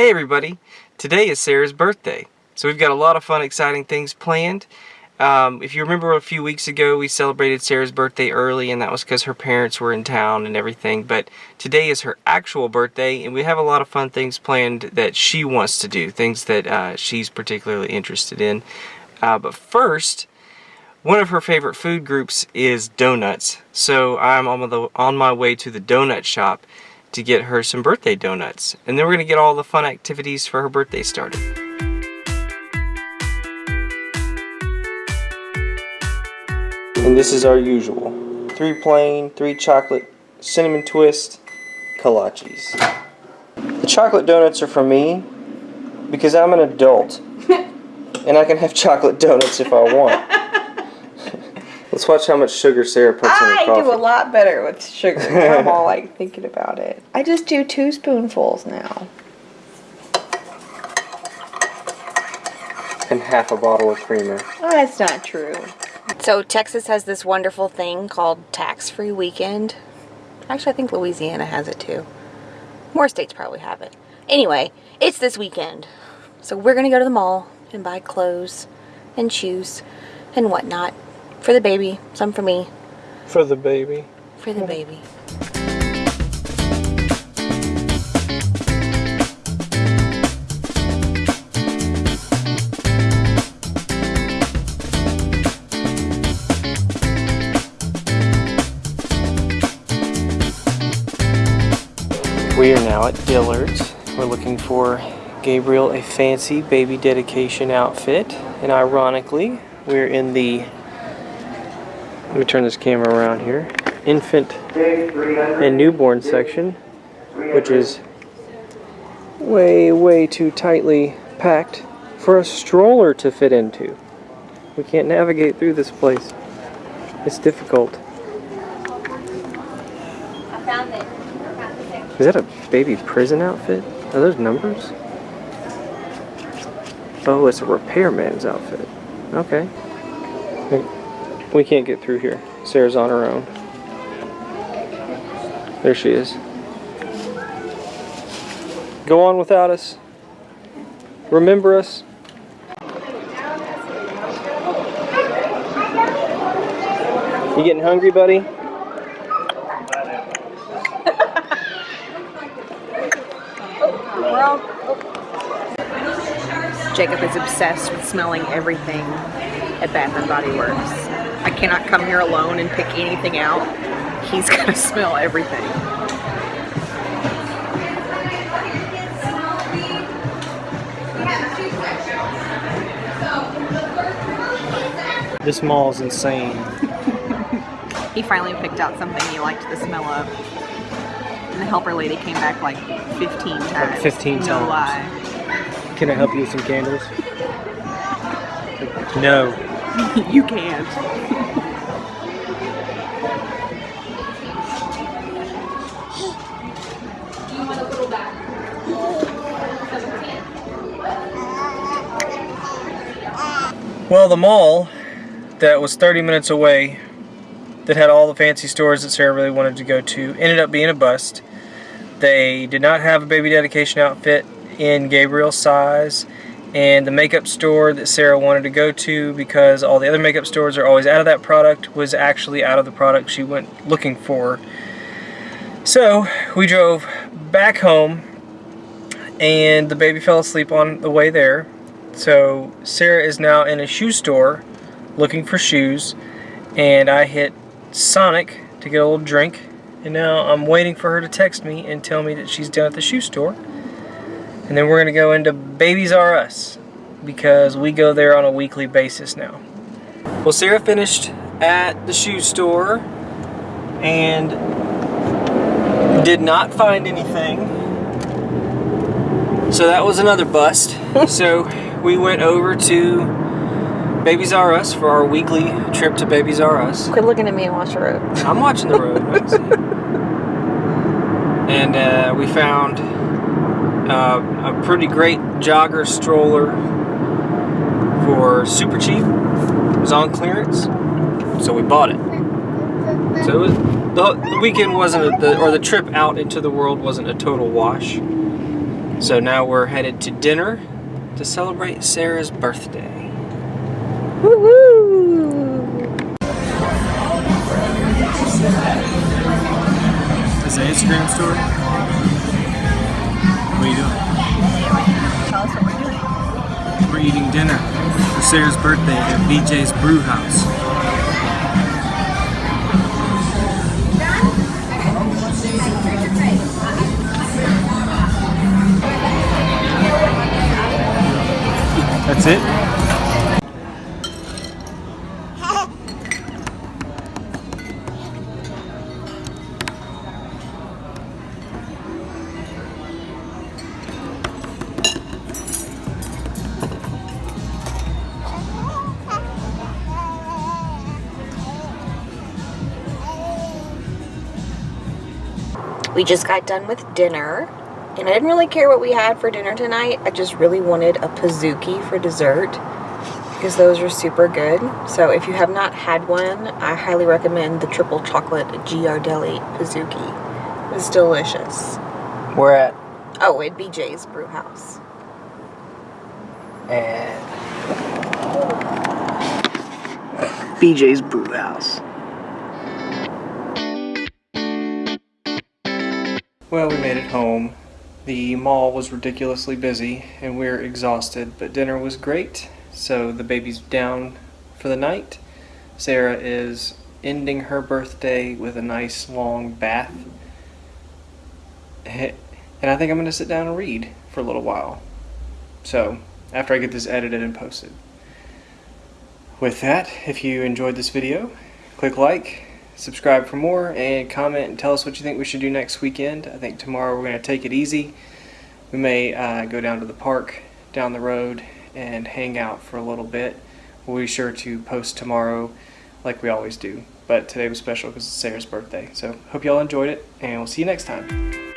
Hey everybody, today is Sarah's birthday. So we've got a lot of fun, exciting things planned. Um, if you remember a few weeks ago, we celebrated Sarah's birthday early and that was because her parents were in town and everything. But today is her actual birthday and we have a lot of fun things planned that she wants to do, things that uh, she's particularly interested in. Uh, but first, one of her favorite food groups is donuts. So I'm on, the, on my way to the donut shop to get her some birthday donuts. And then we're going to get all the fun activities for her birthday started. And this is our usual. Three plain, three chocolate, cinnamon twist, kolaches. The chocolate donuts are for me because I'm an adult. and I can have chocolate donuts if I want. Let's watch how much sugar Sarah puts in her coffee. I do a lot better with sugar. I'm all like thinking about it. I just do two spoonfuls now. And half a bottle of creamer. Ah, oh, that's not true. So Texas has this wonderful thing called tax-free weekend. Actually, I think Louisiana has it too. More states probably have it. Anyway, it's this weekend. So we're going to go to the mall and buy clothes and shoes and whatnot for the baby. Some for me. For the baby. For the baby. We are now at Dillard's. We're looking for Gabriel a fancy baby dedication outfit. And ironically, we're in the, let me turn this camera around here, infant and newborn section, which is way, way too tightly packed for a stroller to fit into. We can't navigate through this place. It's difficult. I found it. Is that a baby prison outfit? Are those numbers? Oh, it's a repairman's outfit. Okay. We- can't get through here. Sarah's on her own. There she is. Go on without us. Remember us. You getting hungry, buddy? Jacob is obsessed with smelling everything at Bath and Body Works. I cannot come here alone and pick anything out. He's gonna smell everything. This mall is insane. He finally picked out something he liked the smell of. And the helper lady came back like 15 times. 15 no times. lie. Can I help you with some candles? No. you can't. Well, the mall that was 30 minutes away that had all the fancy stores that Sarah really wanted to go to ended up being a bust. They did not have a baby dedication outfit in Gabriel's size and the makeup store that Sarah wanted to go to because all the other makeup stores are always out of that product was actually out of the product she went looking for. So we drove back home and the baby fell asleep on the way there. So Sarah is now in a shoe store looking for shoes and I hit Sonic to get a little drink and now I'm waiting for her to text me and tell me that she's done at the shoe store. And then we're going to go into Babies R Us because we go there on a weekly basis now. Well, Sarah finished at the shoe store and did not find anything. So that was another bust. so we went over to Babies R Us for our weekly trip to Babies R Us. Quit looking at me and watch the road. I'm watching the road. I see it. and uh, we found uh, a pretty great jogger stroller for super cheap. It was on clearance, so we bought it. So it was, the, the weekend wasn't, a, the, or the trip out into the world wasn't a total wash. So now we're headed to dinner to celebrate Sarah's birthday. Is that Instagram story? You doing? Tell us what we're doing. We're eating dinner for Sarah's birthday at BJ's Brew House. That's it? We just got done with dinner, and I didn't really care what we had for dinner tonight. I just really wanted a Pizookie for dessert because those are super good. So if you have not had one, I highly recommend the triple chocolate Ghirardelli Pizookie. It's delicious. We're at Oh, at BJ's Brew House. and BJ's Brew House. Well, we made it home. The mall was ridiculously busy and we're exhausted, but dinner was great. So the baby's down for the night. Sarah is ending her birthday with a nice long bath. And I think I'm going to sit down and read for a little while. So, after I get this edited and posted. With that, if you enjoyed this video, click like, subscribe for more, and comment and tell us what you think we should do next weekend. I think tomorrow we're going to take it easy. We may uh, go down to the park down the road and hang out for a little bit. We'll be sure to post tomorrow like we always do. But today was special because it's Sarah's birthday. So hope y'all enjoyed it, and we'll see you next time.